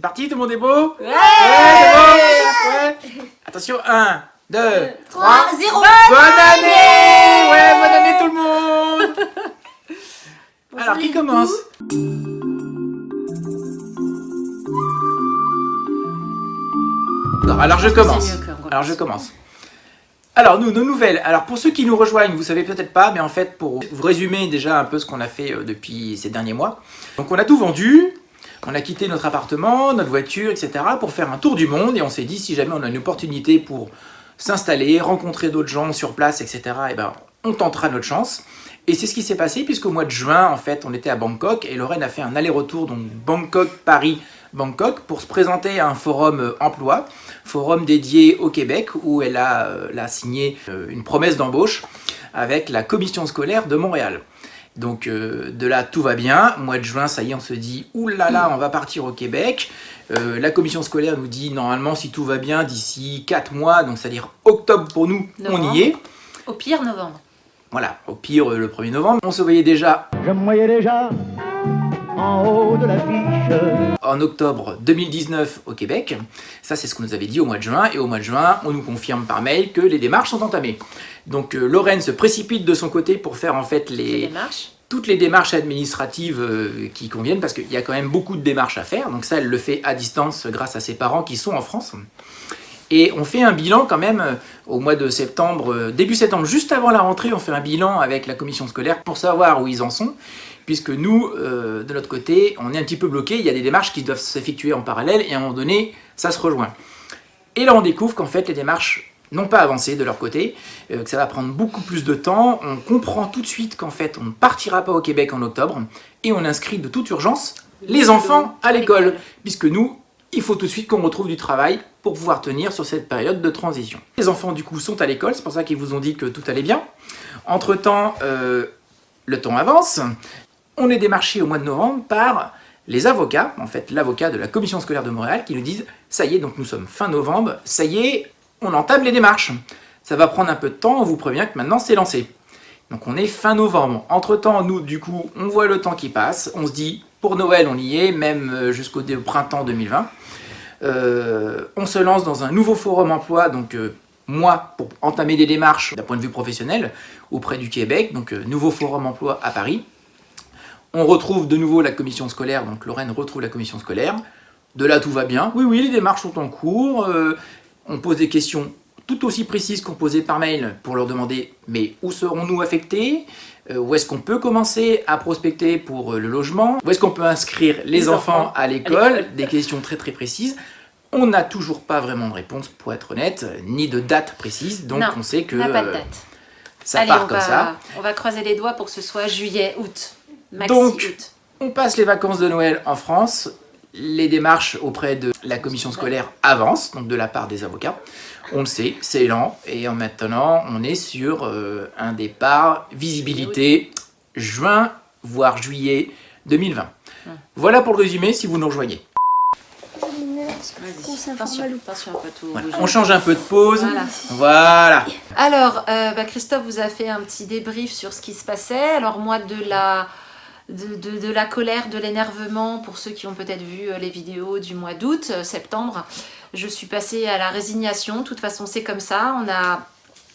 C'est parti, tout le monde est beau? Ouais, Ouais Attention, 1, 2, 3, 0 Bonne année. Ouais, bonne année tout le monde. Alors, qui commence? Non, alors je commence. Alors je commence. Alors nous, nos nouvelles. Alors pour ceux qui nous rejoignent, vous savez peut-être pas, mais en fait pour vous résumer déjà un peu ce qu'on a fait euh, depuis ces derniers mois. Donc on a tout vendu, on a quitté notre appartement, notre voiture, etc. pour faire un tour du monde et on s'est dit si jamais on a une opportunité pour s'installer, rencontrer d'autres gens sur place, etc. Et ben on tentera notre chance. Et c'est ce qui s'est passé puisqu'au mois de juin, en fait, on était à Bangkok et Lorraine a fait un aller-retour, donc Bangkok-Paris, Bangkok pour se présenter à un forum euh, emploi, forum dédié au Québec où elle a, euh, signé euh, une promesse d'embauche avec la commission scolaire de Montréal. Donc de là, tout va bien. Mois de juin, ça y est, on se dit « oulala, là là, on va partir au Québec La commission scolaire nous dit normalement, si tout va bien, d'ici 4 mois, donc c'est-à-dire octobre pour nous, on y est. Au pire, novembre. Voilà, au pire, le 1er novembre. On se voyait déjà... Je me voyais déjà en haut de l'affiche. En octobre 2019 au Québec, ça c'est ce qu'on nous avait dit au mois de juin, et au mois de juin, on nous confirme par mail que les démarches sont entamées. Donc euh, Lorraine se précipite de son côté pour faire en fait les, toutes les démarches administratives euh, qui conviennent, parce qu'il y a quand même beaucoup de démarches à faire, donc ça elle le fait à distance grâce à ses parents qui sont en France. Et on fait un bilan quand même euh, au mois de septembre, début septembre, juste avant la rentrée, on fait un bilan avec la commission scolaire pour savoir où ils en sont puisque nous, euh, de notre côté, on est un petit peu bloqué, il y a des démarches qui doivent s'effectuer en parallèle, et à un moment donné, ça se rejoint. Et là, on découvre qu'en fait, les démarches n'ont pas avancé de leur côté, euh, que ça va prendre beaucoup plus de temps, on comprend tout de suite qu'en fait, on ne partira pas au Québec en octobre, et on inscrit de toute urgence les enfants à l'école, puisque nous, il faut tout de suite qu'on retrouve du travail pour pouvoir tenir sur cette période de transition. Les enfants, du coup, sont à l'école, c'est pour ça qu'ils vous ont dit que tout allait bien. Entre-temps, euh, le temps avance, on est démarché au mois de novembre par les avocats, en fait l'avocat de la commission scolaire de Montréal, qui nous disent « ça y est, donc nous sommes fin novembre, ça y est, on entame les démarches. Ça va prendre un peu de temps, on vous prévient que maintenant c'est lancé. » Donc on est fin novembre. Entre-temps, nous, du coup, on voit le temps qui passe, on se dit « pour Noël, on y est, même euh, jusqu'au printemps 2020 euh, On se lance dans un nouveau forum emploi, donc euh, moi, pour entamer des démarches d'un point de vue professionnel auprès du Québec, donc nouveau forum emploi à Paris. On retrouve de nouveau la commission scolaire, donc Lorraine retrouve la commission scolaire. De là, tout va bien. Oui, oui, les démarches sont en cours. Euh, on pose des questions tout aussi précises qu'on posait par mail pour leur demander « mais où serons-nous affectés? Euh, Où est-ce qu'on peut commencer à prospecter pour euh, le logement? Où est-ce qu'on peut inscrire les, enfants, à l'école ?» Des questions très très précises. On n'a toujours pas vraiment de réponse, pour être honnête, ni de date précise, donc on sait que... pas de date. Ça part comme ça. On va croiser les doigts pour que ce soit juillet, août. Donc, on passe les vacances de Noël en France, les démarches auprès de la commission scolaire avancent, donc de la part des avocats. On le sait, c'est lent, et maintenant on est sur euh, un départ, visibilité, juin, voire juillet 2020. Voilà pour le résumé, si vous nous rejoignez. On change un peu de pause. Voilà. Alors, euh, bah, Christophe vous a fait un petit débrief sur ce qui se passait. Alors moi, de la de, la colère, de l'énervement, pour ceux qui ont peut-être vu euh, les vidéos du mois d'août, euh, septembre, je suis passée à la résignation. De toute façon, c'est comme ça. On a,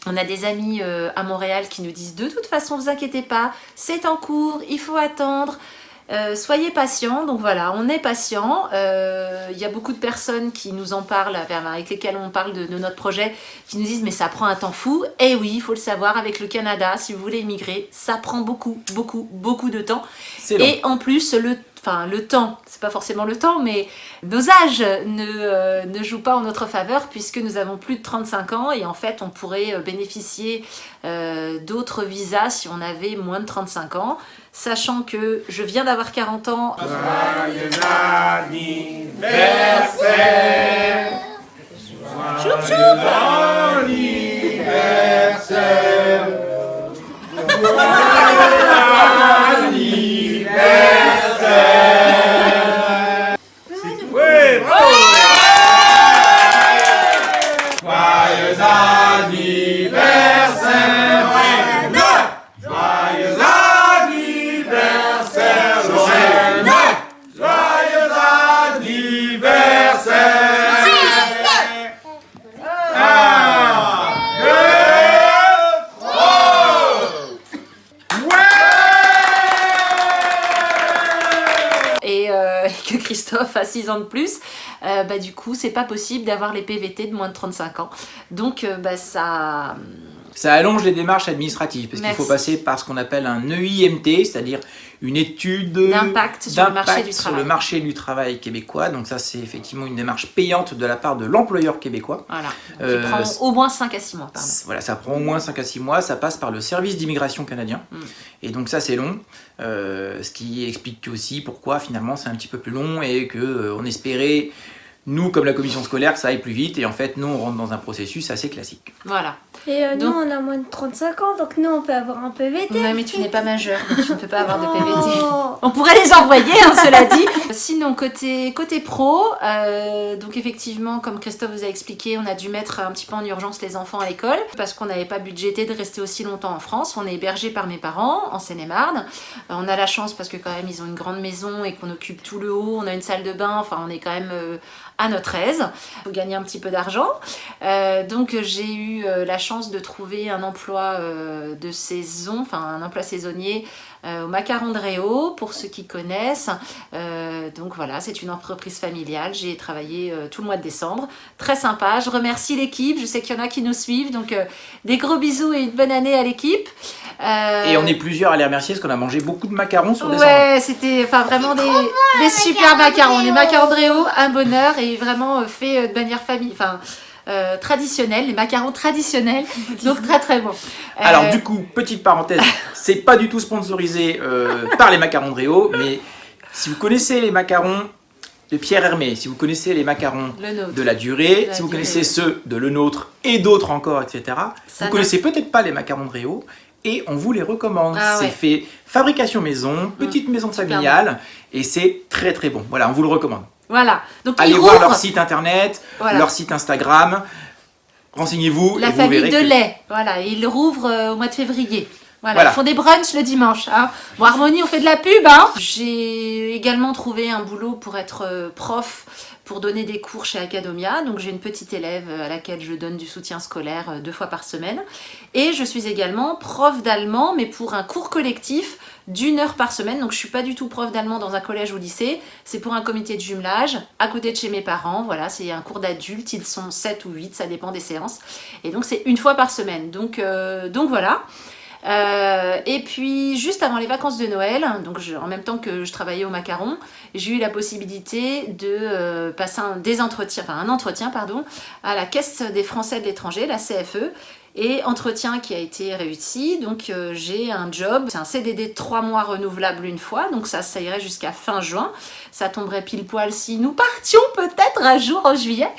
on a des amis euh, à Montréal qui nous disent « De toute façon, vous inquiétez pas, c'est en cours, il faut attendre. » Euh, soyez patients, donc voilà, on est patient. Euh, il y a beaucoup de personnes qui nous en parlent, avec lesquelles on parle de, notre projet, qui nous disent mais ça prend un temps fou. Et eh oui, il faut le savoir, avec le Canada, si vous voulez immigrer, ça prend beaucoup, beaucoup, beaucoup de temps. Et en plus, le enfin le temps, c'est pas forcément le temps, mais nos âges ne, euh, ne, jouent pas en notre faveur puisque nous avons plus de 35 ans et en fait on pourrait bénéficier d'autres visas si on avait moins de 35 ans sachant que je viens d'avoir 40 ans. 6 ans de plus, bah, du coup, c'est pas possible d'avoir les PVT de moins de 35 ans. Donc, bah, ça ça allonge les démarches administratives parce qu'il faut passer par ce qu'on appelle un EIMT, c'est-à-dire une étude d'impact sur, le marché, du sur le marché du travail québécois. Donc ça, c'est effectivement une démarche payante de la part de l'employeur québécois. Voilà, euh, qui prend au moins 5 à 6 mois. Pardon. Voilà, ça prend au moins 5 à 6 mois, ça passe par le service d'immigration canadien. Mm. Et donc ça, c'est long, euh, ce qui explique aussi pourquoi finalement c'est un petit peu plus long et qu'on euh, on espérait nous, comme la commission scolaire, ça aille plus vite. Et en fait, nous, on rentre dans un processus assez classique. Voilà. Et euh, nous, on a moins de 35 ans, donc nous, on peut avoir un PVT. Non, mais tu n'es pas majeur, donc tu ne peux pas avoir de PVT. Oh. On pourrait les envoyer, hein, cela dit. Sinon, côté, côté pro, euh, donc effectivement, comme Christophe vous a expliqué, on a dû mettre un petit peu en urgence les enfants à l'école parce qu'on n'avait pas budgété de rester aussi longtemps en France. On est hébergé par mes parents en Seine-et-Marne. Euh, on a la chance parce que quand même, ils ont une grande maison et qu'on occupe tout le haut. On a une salle de bain, enfin, on est quand même à notre aise. Faut gagner un petit peu d'argent. donc, j'ai eu la chance de trouver un emploi euh, de saison, enfin un emploi saisonnier euh, au Macaron de Réau, pour ceux qui connaissent. Euh, donc voilà, c'est une entreprise familiale. J'ai travaillé tout le mois de décembre. Très sympa. Je remercie l'équipe. Je sais qu'il y en a qui nous suivent. Donc des gros bisous et une bonne année à l'équipe. Et on est plusieurs à les remercier parce qu'on a mangé beaucoup de macarons sur décembre. Ouais, c'était enfin vraiment des, des super macarons. Les macarons de Réau, un bonheur et vraiment fait de manière famille. Enfin, euh, traditionnels, les macarons traditionnels, donc très très bon. Alors euh, du coup, petite parenthèse, c'est pas du tout sponsorisé euh, par les macarons de Réau, mais si vous connaissez les macarons de Pierre Hermé, si vous connaissez les macarons de la durée, si vous connaissez ceux de Le Nôtre et d'autres encore, etc., vous connaissez peut-être pas les macarons de Réau, et on vous les recommande. Ah c'est fait fabrication maison, petite maison familiale, et c'est très très bon. Voilà, on vous le recommande. Voilà. Donc, Allez voir leur site internet, leur site Instagram. Renseignez-vous. La famille de lait. Voilà. ils rouvrent euh, au mois de février. Voilà, ils font des brunchs le dimanche. Hein. Bon, Harmonie, on fait de la pub. Hein. J'ai également trouvé un boulot pour être euh, prof, pour donner des cours chez Academia. Donc j'ai une petite élève à laquelle je donne du soutien scolaire euh, deux fois par semaine. Et je suis également prof d'allemand, mais pour un cours collectif d'une heure par semaine. Donc je suis pas du tout prof d'allemand dans un collège ou lycée. C'est pour un comité de jumelage à côté de chez mes parents. Voilà, c'est un cours d'adultes. Ils sont 7 ou 8, ça dépend des séances. Et donc c'est une fois par semaine. Donc, euh, donc voilà. Euh, et puis juste avant les vacances de Noël, donc en même temps que je travaillais au macaron, j'ai eu la possibilité de euh, passer un, un entretien à la Caisse des Français de l'étranger, la CFE, et entretien qui a été réussi, donc euh, j'ai un job, c'est un CDD de 3 mois renouvelable une fois, donc ça, irait jusqu'à fin juin. Ça tomberait pile poil si nous partions peut-être un jour en juillet.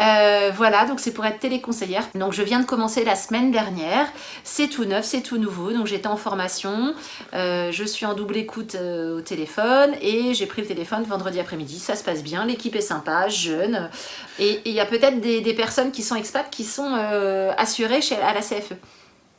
Euh, voilà, donc c'est pour être téléconseillère. Donc je viens de commencer la semaine dernière, c'est tout neuf, c'est tout nouveau, donc j'étais en formation, euh, je suis en double écoute au téléphone et j'ai pris le téléphone vendredi après-midi, ça se passe bien, l'équipe est sympa, jeune, et il y a peut-être des, des, personnes qui sont expats qui sont assurées chez à la CFE.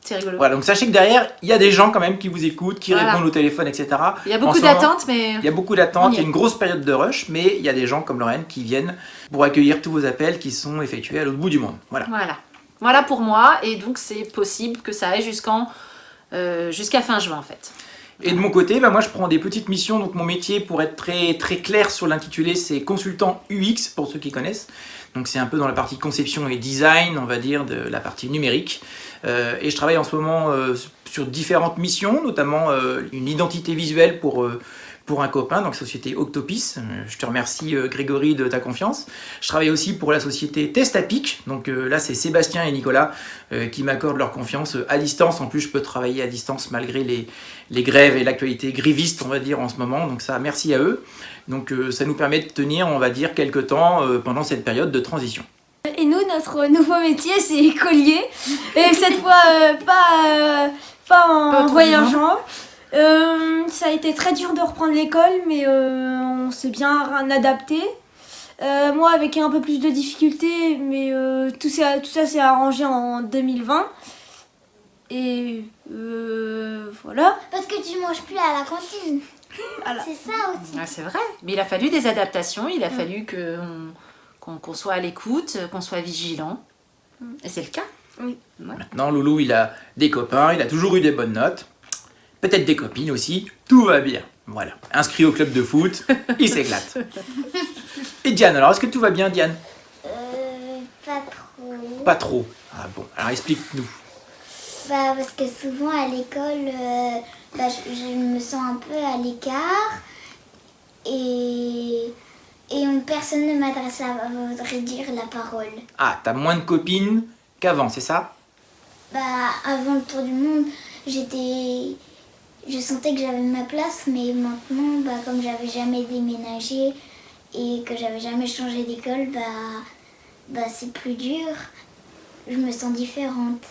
C'est rigolo. Voilà, donc sachez que derrière, il y a des gens quand même qui vous écoutent, qui répondent au téléphone, etc. Il y a beaucoup d'attentes, mais... Il y a beaucoup d'attentes, il y a une grosse période de rush, mais il y a des gens comme Lorraine qui viennent pour accueillir tous vos appels qui sont effectués à l'autre bout du monde. Voilà. Voilà. Voilà pour moi, et donc c'est possible que ça aille jusqu'en euh, jusqu'à fin juin en fait. Et de mon côté, bah moi je prends des petites missions, donc mon métier pour être très, très clair sur l'intitulé, c'est consultant UX pour ceux qui connaissent. Donc c'est un peu dans la partie conception et design, on va dire, de la partie numérique. Euh, et je travaille en ce moment euh, sur différentes missions, notamment euh, une identité visuelle pour pour un copain, donc société Octopis. Je te remercie Grégory de ta confiance. Je travaille aussi pour la société Testapic, donc là c'est Sébastien et Nicolas qui m'accordent leur confiance à distance. En plus je peux travailler à distance malgré les, les grèves et l'actualité griviste on va dire en ce moment, donc ça merci à eux. Donc euh, ça nous permet de tenir, on va dire, quelques temps euh, pendant cette période de transition. Et nous, notre nouveau métier, c'est écolier. Et cette fois, euh, pas, pas en voyageant. Ça a été très dur de reprendre l'école, mais on s'est bien adapté. moi, avec un peu plus de difficultés, mais tout ça, tout ça s'est arrangé en 2020. Et voilà. Parce que tu manges plus à la cantine. C'est ça aussi. Ah, c'est vrai. Mais il a fallu des adaptations, il a mm. fallu qu'on soit à l'écoute, qu'on soit vigilant. Mm. Et c'est le cas. Oui. Maintenant, Loulou, il a des copains, il a toujours eu des bonnes notes. Peut-être des copines aussi. Tout va bien. Voilà, inscrit au club de foot, il s'éclate. Et Diane, alors est-ce que tout va bien Diane? Euh, pas trop. Pas trop. Ah bon, alors explique-nous. Bah, parce que souvent à l'école, euh, bah, je, je me sens un peu à l'écart et, et on- personne ne m'adresse à voudrait dire la parole. Ah, t'as moins de copines qu'avant, c'est ça? Bah, avant le tour du monde, j'étais. Je sentais que j'avais ma place, mais maintenant, bah, comme j'avais jamais déménagé et que j'avais jamais changé d'école, bah, bah, c'est plus dur. Je me sens différente.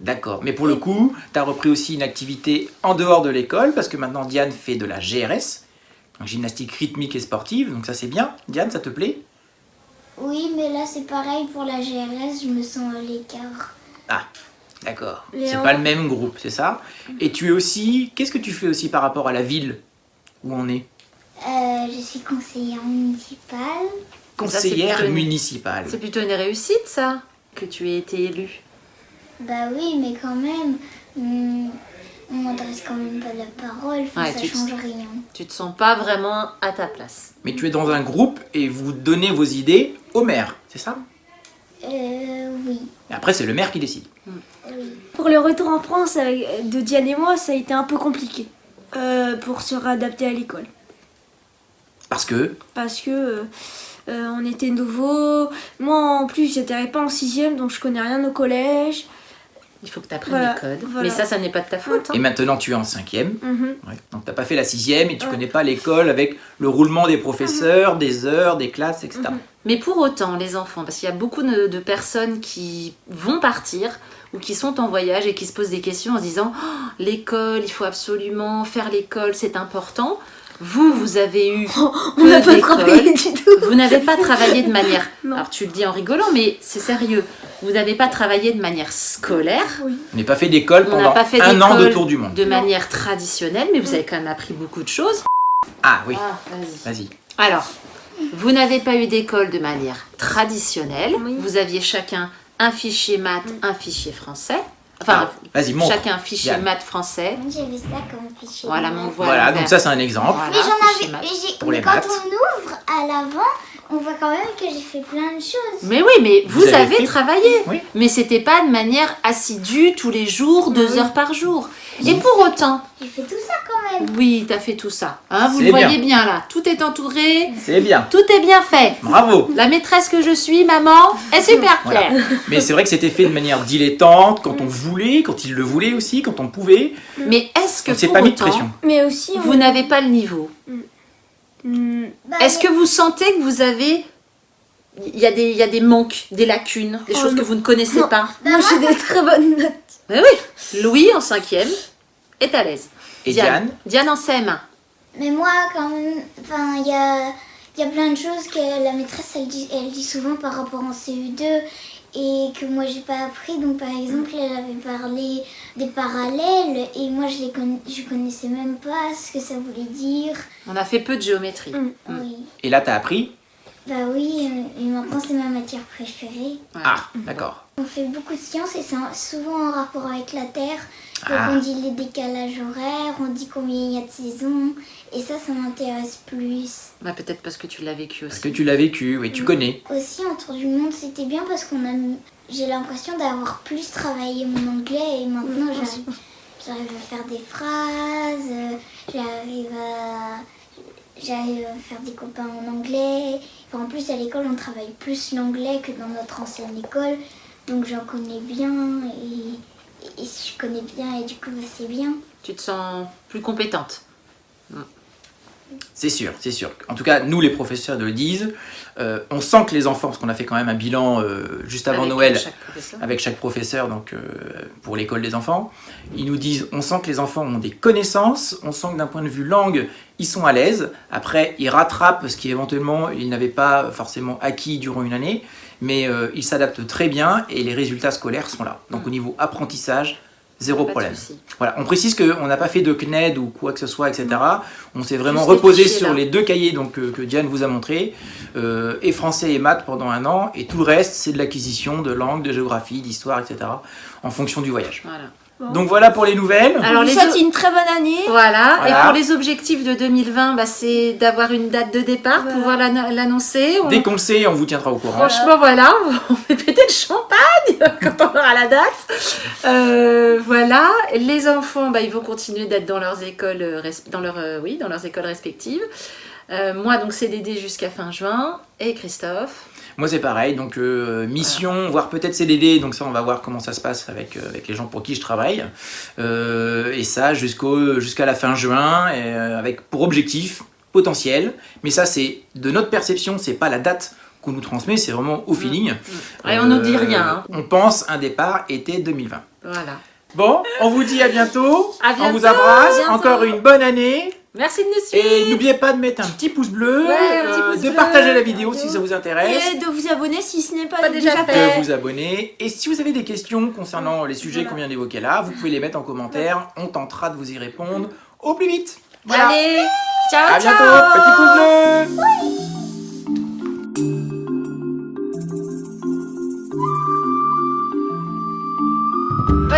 D'accord, mais pour le coup, tu as repris aussi une activité en dehors de l'école, parce que maintenant Diane fait de la GRS, gymnastique rythmique et sportive, donc ça c'est bien. Diane, ça te plaît? Oui, mais là, c'est pareil pour la GRS, je me sens à l'écart. Ah, d'accord. C'est pas le même groupe, c'est ça? Et tu es aussi, qu'est-ce que tu fais aussi par rapport à la ville où on est? Euh, je suis conseillère municipale. Ça, Conseillère une- municipale. C'est plutôt une réussite, ça, que tu aies été élue? Bah oui, mais quand même, hum, on m'adresse quand même pas la parole, Ouais, ça tu te- change rien. Tu te sens pas vraiment à ta place. Mais tu es dans un groupe et vous donnez vos idées au maire, c'est ça? Euh, oui, Et après, c'est le maire qui décide. Pour le retour en France avec- de Diane et moi, ça a été un peu compliqué euh, pour se réadapter à l'école. Parce que, Parce que euh, euh, on était nouveaux. Moi en plus, j'étais pas en sixième, donc je connais rien au collège. Il faut que tu apprennes Voilà, les codes. voilà. Mais ça, ça n'est pas de ta faute. hein. et maintenant tu es en cinquième, Mhm. Ouais. Donc t'as pas fait la sixième et tu Ouais. connais pas l'école avec le roulement des professeurs, des heures, des classes, etc. Mhm. Mais pour autant, les enfants, parce qu'il y a beaucoup de, de personnes qui vont partir ou qui sont en voyage et qui se posent des questions en se disant Oh, l'école, il faut absolument faire l'école, c'est important. Vous, vous avez eu On peu n'a pas travaillé du tout. Vous n'avez pas travaillé de manière. Non. Alors tu le dis en rigolant, mais c'est sérieux. Vous n'avez pas travaillé de manière scolaire, Oui. On n'a pas fait d'école On pendant pas fait un an de tour du monde. de manière traditionnelle, mais vous avez quand même appris beaucoup de choses. Ah oui, Ah, vas-y. Alors, vous n'avez pas eu d'école de manière traditionnelle. Oui. Vous aviez chacun un fichier maths, un fichier français. Enfin, Ah, chacun un fichier Diane. maths français. Moi, J'avais ça comme fichier. Voilà, mon voilà. Donc ça c'est un exemple. Voilà, Mais j'en avais. maths. mais j'ai- Pour mais les quand maths. on ouvre à l'avant, on voit quand même que j'ai fait plein de choses. Mais oui, mais vous, Vous avez travaillé. Oui. Mais c'était pas de manière assidue tous les jours, deux Oui. heures par jour. Et pour autant, J'ai fait tout ça quand même. oui, t'as fait tout ça. Hein, vous le voyez bien. bien là. Tout est entouré, C'est bien. tout est bien fait. Bravo. La maîtresse que je suis, maman, est super Voilà. claire. Mais c'est vrai que c'était fait de manière dilettante, quand on voulait, quand il le voulait aussi, quand on pouvait. Mais est-ce que On s'est pour pas mis de pression. Mais aussi, on- vous n'avez pas le niveau Hmm, Bah, Est-ce que vous sentez que vous avez... Il y, a des, il y a des manques, des lacunes, des Oh choses que vous ne connaissez Non. pas moi j'ai des très bonnes notes. Mais oui, Louis en cinquième est à l'aise. Et Diane, Diane? En CM1. Mais moi, quand même, enfin, il y a, il y a plein de choses que la maîtresse, elle dit, elle dit souvent par rapport en CE2 et que moi, j'ai pas appris. Donc, par exemple, elle avait parlé des parallèles et moi, je les conna- je connaissais même pas ce que ça voulait dire. On a fait peu de géométrie. Mm. Oui. et là t'as appris? Bah oui, euh, et maintenant, c'est ma matière préférée. Ah, d'accord. On fait beaucoup de sciences et c'est en- souvent en rapport avec la Terre. Donc Ah. on dit les décalages horaires, on dit combien il y a de saisons. Et ça, ça m'intéresse plus. Bah, Peut-être parce que tu l'as vécu Parce aussi. que tu l'as vécu, oui, tu connais. Aussi, en tour du monde, c'était bien parce qu'on a. J'ai l'impression d'avoir plus travaillé mon anglais et maintenant Oui, j'arrive, j'arrive à faire des phrases, euh, j'arrive à. J'arrive à faire des copains en anglais. Enfin, en plus, à l'école, on travaille plus l'anglais que dans notre ancienne école. Donc, j'en connais bien et, et je connais bien et du coup, bah, c'est bien. Tu te sens plus compétente? C'est sûr, c'est sûr. En tout cas, nous les professeurs le disent. Euh, on sent que les enfants, parce qu'on a fait quand même un bilan euh, juste avant Avec Noël chaque avec chaque professeur donc euh, pour l'école des enfants. Ils nous disent on sent que les enfants ont des connaissances, on sent que d'un point de vue langue, ils sont à l'aise. Après, ils rattrapent ce qui éventuellement ils n'avaient pas forcément acquis durant une année, mais euh, ils s'adaptent très bien et les résultats scolaires sont là. Donc au niveau apprentissage, zéro Pas problème. Voilà, on précise qu'on n'a pas fait de CNED ou quoi que ce soit, etc. On s'est vraiment Juste reposé sur là. les deux cahiers donc, que, que Diane vous a montré, euh, et français et maths pendant un an, et tout le reste, c'est de l'acquisition de langue, de géographie, d'histoire, etc. en fonction du voyage. Voilà. Donc voilà pour les nouvelles. Alors, je les vous souhaite une très bonne année. Voilà. Voilà. et pour les objectifs de 2020, bah, c'est d'avoir une date de départ, Voilà. pouvoir l'ann- l'annoncer. On- Dès qu'on le sait, on vous tiendra au courant. Franchement, voilà, on fait péter le champagne quand on aura la date. Euh, voilà, les enfants, bah, ils vont continuer d'être dans leurs écoles, euh, dans leur, euh, oui, dans leurs écoles respectives. Euh, moi, donc CDD jusqu'à fin juin, et Christophe? Moi c'est pareil, donc euh, mission, voire peut-être CDD, donc ça on va voir comment ça se passe avec, euh, avec les gens pour qui je travaille. Euh, et ça jusqu'à la fin juin, et, avec pour objectif potentiel, mais ça c'est de notre perception, c'est pas la date qu'on nous transmet, c'est vraiment au feeling. Et on ne dit rien. hein. On pense un départ été 2020. Voilà. Bon, on vous dit à bientôt, À on vous bientôt, embrasse, bientôt. encore une bonne année, Merci de nous suivre. et n'oubliez pas de mettre un petit pouce bleu, Ouais, un petit euh, pouce de bleu. partager la vidéo si ça vous intéresse. Et de vous abonner si ce n'est pas, Pas déjà fait. fait. de vous abonner. Et si vous avez des questions concernant les sujets Voilà. qu'on vient d'évoquer là, vous pouvez les mettre en commentaire. On tentera de vous y répondre au plus vite. Voilà. Allez, ciao, à ciao. bientôt. Petit pouce bleu.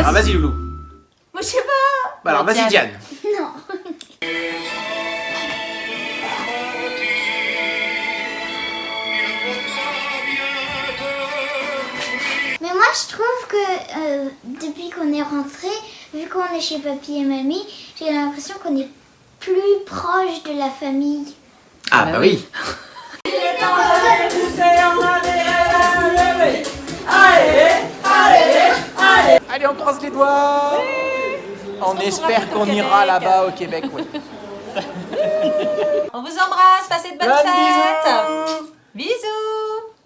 Ah, vas-y, Loulou. Moi, je sais pas. Bah, alors, Ouais, vas-y, Diane. Moi, je trouve que euh, depuis qu'on est rentré, vu qu'on est chez papy et mamie, j'ai l'impression qu'on est plus proche de la famille. Ah, Bah oui. Allez, on croise les doigts. On espère qu'on ira là-bas au Québec. ouais. On vous embrasse, passez de bonnes de fêtes. bisous. Bisous.